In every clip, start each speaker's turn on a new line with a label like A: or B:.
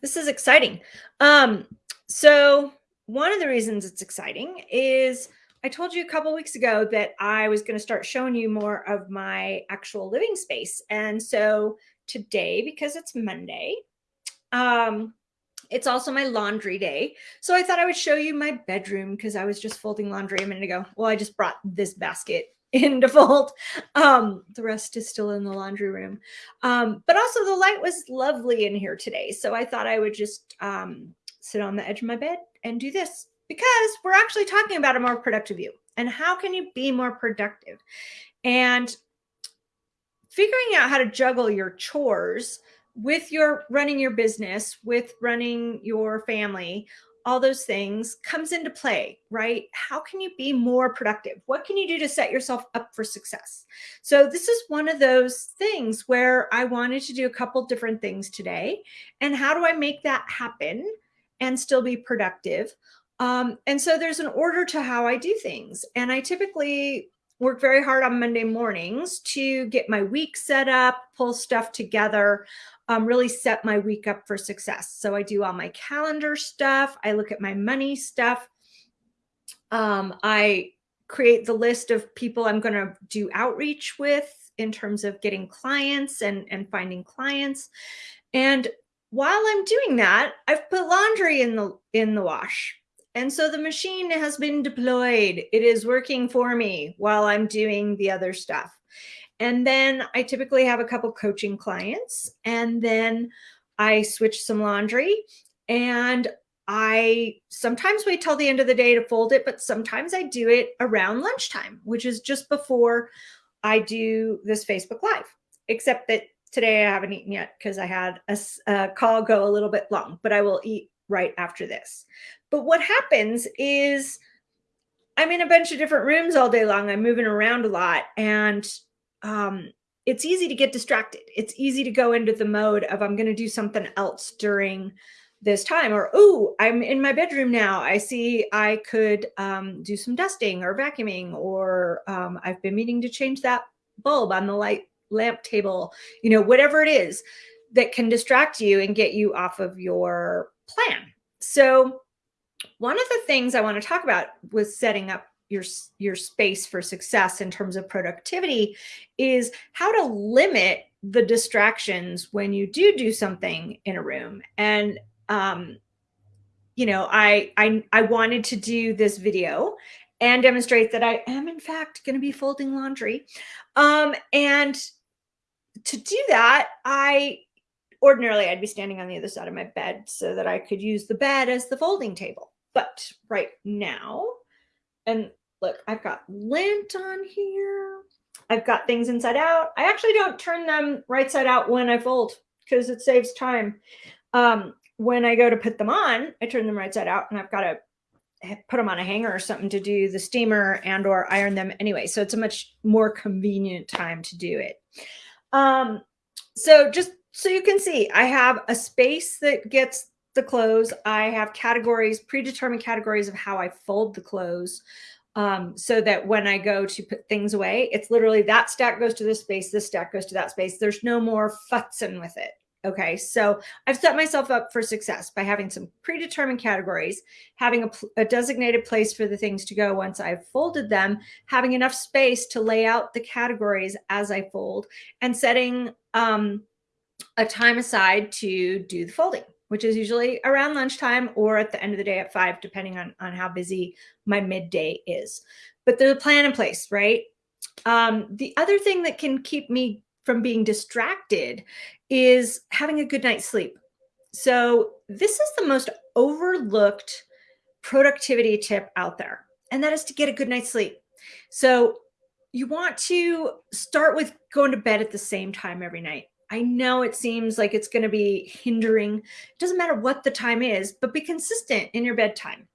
A: This is exciting. Um, so one of the reasons it's exciting is I told you a couple weeks ago that I was going to start showing you more of my actual living space. And so today, because it's Monday, um, it's also my laundry day. So I thought I would show you my bedroom because I was just folding laundry a minute ago. Well, I just brought this basket in default. Um, the rest is still in the laundry room. Um, but also the light was lovely in here today. So I thought I would just um, sit on the edge of my bed and do this because we're actually talking about a more productive you and how can you be more productive? And figuring out how to juggle your chores with your running your business, with running your family, all those things comes into play, right? How can you be more productive? What can you do to set yourself up for success? So this is one of those things where I wanted to do a couple different things today. And how do I make that happen and still be productive? Um, and so there's an order to how I do things. And I typically work very hard on Monday mornings to get my week set up, pull stuff together, um, really set my week up for success. So I do all my calendar stuff. I look at my money stuff. Um, I create the list of people I'm going to do outreach with in terms of getting clients and, and finding clients. And while I'm doing that, I've put laundry in the in the wash. And so the machine has been deployed. It is working for me while I'm doing the other stuff. And then I typically have a couple coaching clients and then I switch some laundry and I sometimes wait till the end of the day to fold it, but sometimes I do it around lunchtime, which is just before I do this Facebook Live, except that today I haven't eaten yet because I had a, a, call go a little bit long, but I will eat right after this. But what happens is I'm in a bunch of different rooms all day long. I'm moving around a lot and um, it's easy to get distracted. It's easy to go into the mode of I'm going to do something else during this time or oh i'm in my bedroom now i see i could um, do some dusting or vacuuming or um, i've been meaning to change that bulb on the light lamp table you know whatever it is that can distract you and get you off of your plan so one of the things I want to talk about with setting up your, your space for success in terms of productivity is how to limit the distractions when you do do something in a room. And, um, you know, I, I, I wanted to do this video and demonstrate that I am in fact going to be folding laundry. Um, and to do that, I ordinarily I'd be standing on the other side of my bed so that I could use the bed as the folding table. But right now, and look, I've got lint on here. I've got things inside out. I actually don't turn them right side out when I fold because it saves time. Um, when I go to put them on, I turn them right side out and I've got to put them on a hanger or something to do the steamer and or iron them anyway. So it's a much more convenient time to do it. Um, so just so you can see, I have a space that gets the clothes. I have categories, predetermined categories of how I fold the clothes. Um, so that when I go to put things away, it's literally that stack goes to this space, this stack goes to that space. There's no more futzing with it. Okay, so I've set myself up for success by having some predetermined categories, having a, a, designated place for the things to go once I've folded them, having enough space to lay out the categories as I fold, and setting um, a time aside to do the folding which is usually around lunchtime or at the end of the day at five, depending on, on how busy my midday is. But there's a plan in place, right? Um, the other thing that can keep me from being distracted is having a good night's sleep. So this is the most overlooked productivity tip out there, and that is to get a good night's sleep. So you want to start with going to bed at the same time every night. I know it seems like it's going to be hindering. It doesn't matter what the time is, but be consistent in your bedtime.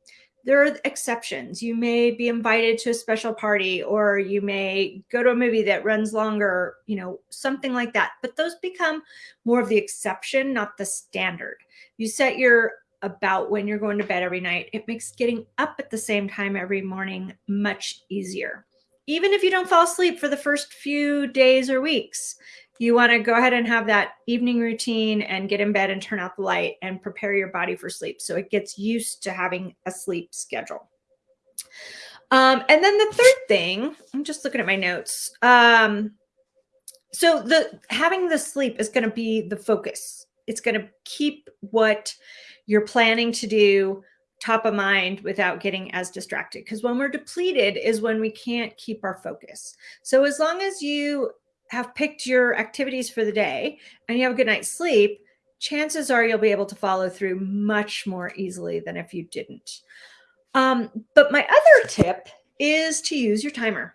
A: There are exceptions. You may be invited to a special party or you may go to a movie that runs longer, you know, something like that. But those become more of the exception, not the standard. You set your about when you're going to bed every night. It makes getting up at the same time every morning much easier. Even if you don't fall asleep for the first few days or weeks, you want to go ahead and have that evening routine and get in bed and turn out the light and prepare your body for sleep so it gets used to having a sleep schedule. Um, and then the third thing, I'm just looking at my notes. Um, so the having the sleep is going to be the focus. It's going to keep what you're planning to do top of mind without getting as distracted. Because when we're depleted is when we can't keep our focus. So as long as you have picked your activities for the day and you have a good night's sleep, chances are you'll be able to follow through much more easily than if you didn't. Um, but my other tip is to use your timer.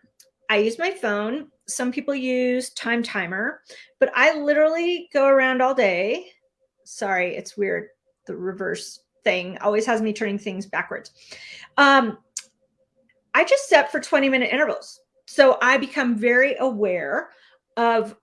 A: I use my phone. Some people use time timer, but I literally go around all day. Sorry, it's weird. The reverse thing always has me turning things backwards. Um, I just set for 20 minute intervals. So I become very aware of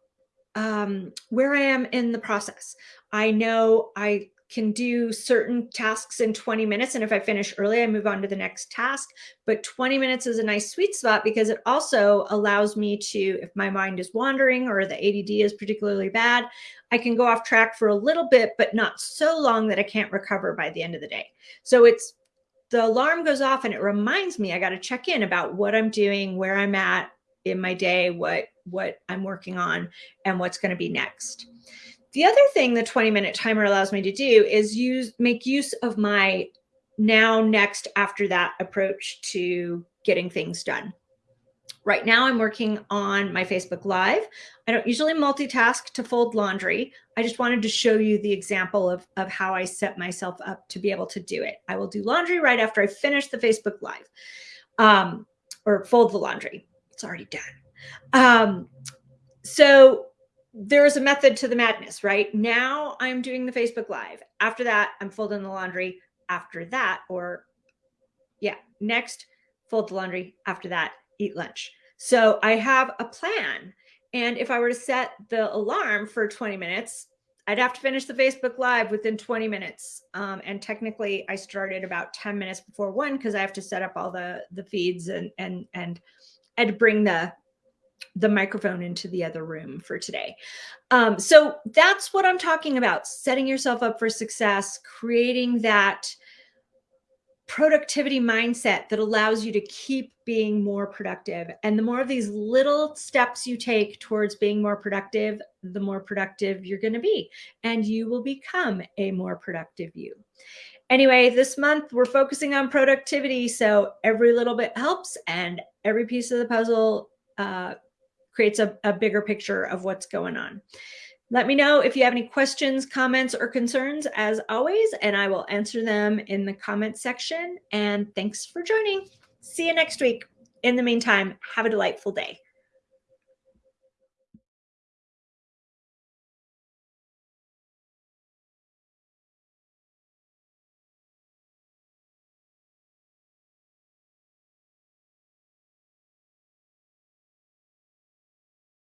A: um, where I am in the process. I know I can do certain tasks in 20 minutes. And if I finish early, I move on to the next task. But 20 minutes is a nice sweet spot because it also allows me to, if my mind is wandering or the ADD is particularly bad, I can go off track for a little bit, but not so long that I can't recover by the end of the day. So it's the alarm goes off and it reminds me I got to check in about what I'm doing, where I'm at in my day, what what I'm working on, and what's going to be next. The other thing the 20 minute timer allows me to do is use make use of my now, next, after that approach to getting things done. Right now I'm working on my Facebook Live. I don't usually multitask to fold laundry. I just wanted to show you the example of, of how I set myself up to be able to do it. I will do laundry right after I finish the Facebook Live um, or fold the laundry. It's already done. Um, so there is a method to the madness, right? Now I'm doing the Facebook Live. After that, I'm folding the laundry. After that, or yeah, next, fold the laundry. After that, eat lunch. So I have a plan. And if I were to set the alarm for 20 minutes, I'd have to finish the Facebook Live within 20 minutes. Um, and technically, I started about 10 minutes before one because I have to set up all the the feeds and and and and bring the the microphone into the other room for today. Um, so that's what I'm talking about, setting yourself up for success, creating that productivity mindset that allows you to keep being more productive. And the more of these little steps you take towards being more productive, the more productive you're going to be. And you will become a more productive you. Anyway, this month we're focusing on productivity. So every little bit helps and every piece of the puzzle uh, creates a, a bigger picture of what's going on. Let me know if you have any questions, comments, or concerns as always, and I will answer them in the comment section. And thanks for joining. See you next week. In the meantime, have a delightful day.